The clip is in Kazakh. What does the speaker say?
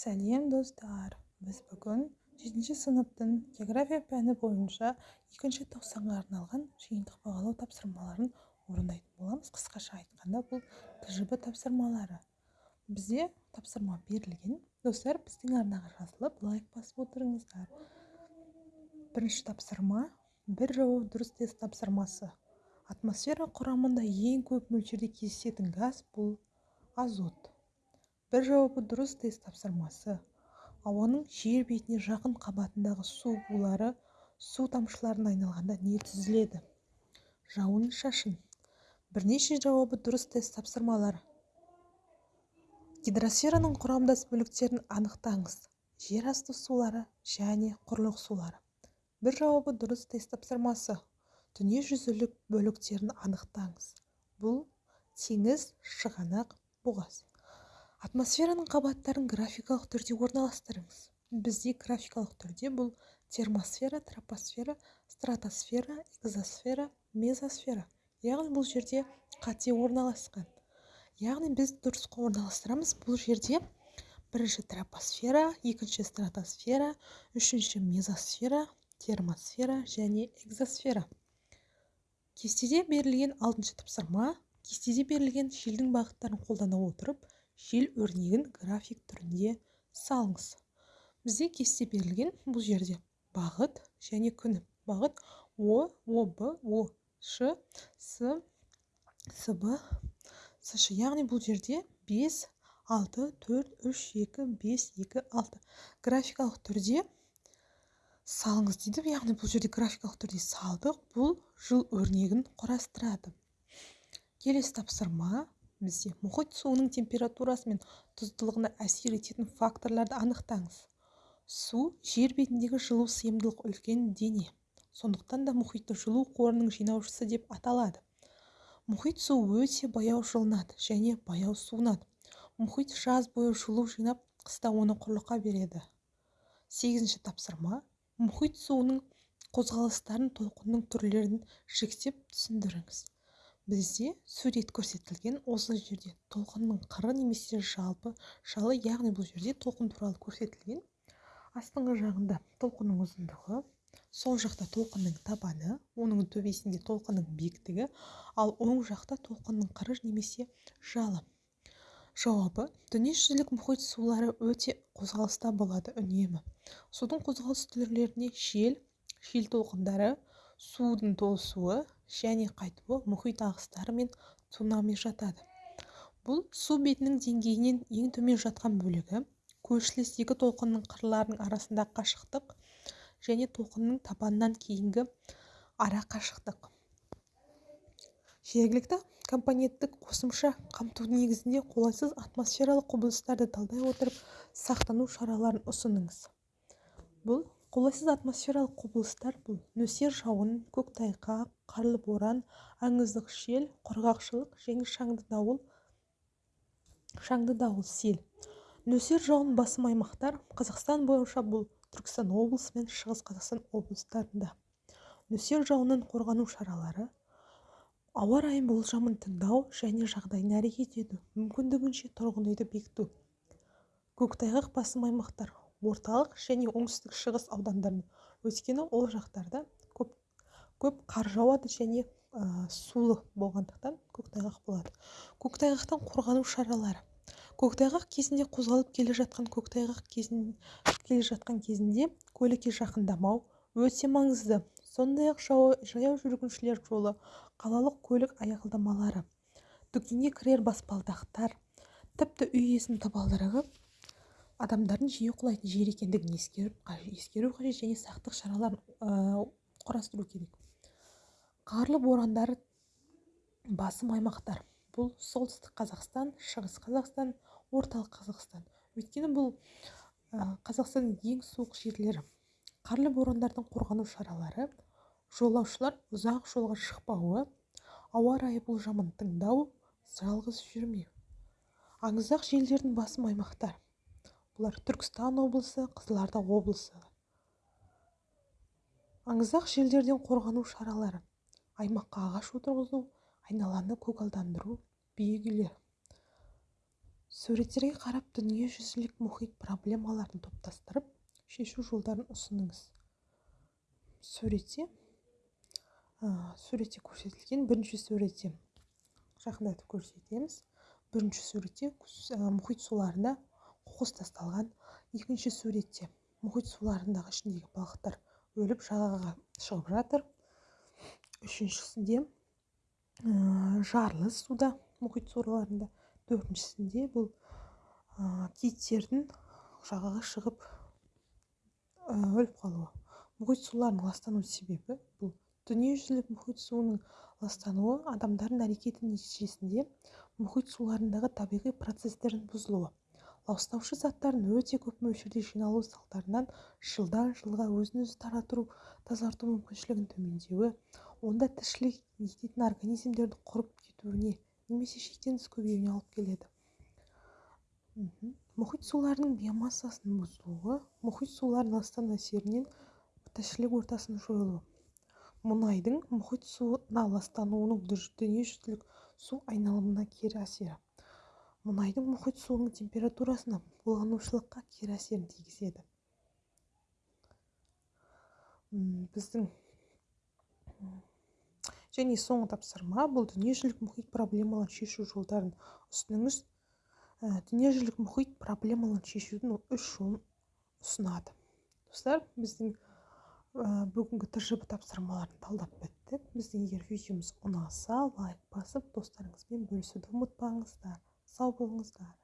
сәлем достар. Біз бүгін жетінші сыныптың география пәні бойынша екінші тоқсанға арналған жиынтық бағалау тапсырмаларын орындайтын боламыз. Қысқаша айтқанда бұл тжб тапсырмалары. Бізде тапсырма берілген. Достар біздің арнаға жазылып лайк басып отырыңыздар. Бірінші тапсырма бір жауап дұрыс тест тапсырмасы. Атмосфера құрамында ең көп мөлшерде кездесетін газ бұл азот. Бір жауабы дұрыс тест тапсырмасы. Ауаның жер бетіне жақын қабатындағы су булары су тамшыларына айналғанда не түзіледі? Жауын-шашын бірнеше жауабы дұрыс тест тапсырмалары гидросфераның құрамдас бөліктерін анықтаңыз. Жер асты сулары және құрлық сулары. Бір жауабы дұрыс тест тапсырмасы. Дүниежүзілік бөліктерін анықтаңыз. Бұл теңіз шығанақ бұғаз атмосфераның қабаттарын графикалық түрде орналастырыңыз. Бізде графикалық түрде бұл термосфера тропосфера стратосфера экзосфера мезосфера. Яғни бұл жерде қате орналасқан. Яғни біз дұрыс орналастырамыз бұл жерде бірінші тропосфера екінші стратосфера үшінші мезосфера термосфера және экзосфера. Кестеде берілген алтыншы тапсырма кестеде берілген желдің бағыттарын қолдана отырып жел өрнегін график түрінде салыңыз. Бізде кесте берілген бұл жерде бағыт және күн. Бағыт о об о ш с сб сш яғни бұл жерде 5 6 4 3 2 5 2 6 графикалық түрде салыңыз дейді. Яғни бұл жерде графикалық түрде салдық. Бұл жыл өрнегін құрастырады. Келесі тапсырма. Бізде мұхит суының температурасы мен тұздылығына әсер ететін факторларды анықтаңыз. Су жер бетіндегі жылу сыйымдылық үлкен дене сондықтан да мұхитты жылу қорының жинаушысы деп аталады. Мұхит суы өте баяу жылынады және баяу суынады. Мұхит жаз бойы жылу жинап қыста оны құрлыққа береді. Сегізінші тапсырма. Мұхит суының қозғалыстарын толқынның түрлерін жіктеп түсіндіріңіз. Бізде сурет көрсетілген осы жерде толқынның қыры немесе жалпы жалы яғни бұл жерде толқын туралы көрсетілген. Астыңғы жағында толқынның ұзындығы сол жақта толқынның табаны оның төбесінде толқынның биіктігі ал оң жақта толқынның қыры немесе жалы. Жауабы дүниежүзілік мұхит сулары өте қозғалыста болады үнемі. Судың қозғалыс түрлеріне жел жел толқындары судың толысуы және қайтуы мұхит ағыстары мен цунами жатады. Бұл су бетінің деңгейінен ең төмен жатқан бөлігі көршілес екі толқынның қырларының арасындағы қашықтық және толқынның табанынан кейінгі ара қашықтық. Жергілікті компоненттік қосымша қамту негізінде қолайсыз атмосфералық құбылыстарды талдай отырып сақтану шараларын ұсыныңыз. Бұл қолайсыз атмосфералық құбылыстар бұл. Нөсер жауын көктайғақ қарлы боран аңыздық жел құрғақшылық және шаңды дауыл шаңды дауыл сел. Нөсер жауын басым аймақтар қазақстан бойынша бұл түркістан облысы мен шығыс қазақстан облыстарында. Нөсер жауыннан қорғану шаралары ауа райы болжамын тыңдау және жағдайына әрекет ету мүмкіндігінше тұрғын үйді бекіту. Көктайғақ басым аймақтар орталық және оңтүстік шығыс аудандарында. Өйткені ол жақтарда көп көп қар жауады және ә, сулы болғандықтан көктайғақ болады. Көктайғақтан қорғану шаралары. Көктайғақ кезінде қозғалып келе жатқан көктайғақ кезін келе жатқан кезінде көлікке жақындамау өте маңызды. Сондай-ақ жаяу жүргіншілер жолы қалалық көлік аялдамалары дүкенге кірер баспалдақтар тіпті үй иесінің табалдырығы адамдардың жиі құлайтын жер екендігін ескеріп ескеру қажет және сақтық шараларын құрастыру керек. Қарлы борандар басым аймақтар. Бұл солтүстік қазақстан шығыс қазақстан орталық қазақстан. Өйткені бұл қазақстанның ең суық жерлері. Қарлы борандардың қорғану шаралары жолаушылар ұзақ жолға шықпауы ауа райы болжамын тыңдау жалғыз жүрмеу. Аңызақ желдердің басым аймақтар. Бұлар түркістан облысы қызылорда облысы. Аңызақ желдерден қорғану шаралары аймаққа ағаш отырғызу айналаны көгалдандыру биік үйлер суреттерге қарап дүниежүзілік мұхит проблемаларын топтастырып шешу жолдарын ұсыныңыз. Суретте суретте көрсетілген бірінші суретте жақындатып көрсетеміз. Бірінші суретте мұхит суларында қоқыс тасталған екінші суретте мұхит суларындағы ішіндегі балықтар өліп жағаға шығып жатыр. Үшіншісінде жарлы суда мұхит суларында. Төртіншісінде бұл ә, киттердің жағаға шығып ә, өліп қалуы. Мұхит суларының ластану себебі бұл. Дүниежүзілік мұхит суының ластануы адамдардың әрекеті нәтижесінде мұхит суларындағы табиғи процестердің бұзылуы. Ластаушы заттардың өте көп мөлшерде жиналу салдарынан жылдан жылға өзін өзі тарату тазарту мүмкіншілігінің төмендеуі онда тіршілік ететін организмдердің құрып кетуіне немесе шектен тыс көбеюіне алып келеді. Мұхит суларының биомассасының бұзылуы мұхит суларының ластану әсерінен тіршілік ортасының жойылуы. Мұнайдың мұхит суына ластануының дүниежүзілік су айналымына кері әсері. Мұнайдың мұхит суының температурасына буланушылыққа кері әсерін тигізеді. Біздің және соңғы тапсырма бұл дүниежүзілік мұхит проблемаларын шешу жолдарын ұсыныңыз. Ә, дүниежүзілік мұхит проблемаларын шешудің үш жолын ұсынады. Достар біздің ә, бүгінгі тжб тапсырмаларын талдап біттік біздің егер видеомыз ұнаса лайк басып достарыңызбен бөлісуді ұмытпаңыздар. só vamos dar.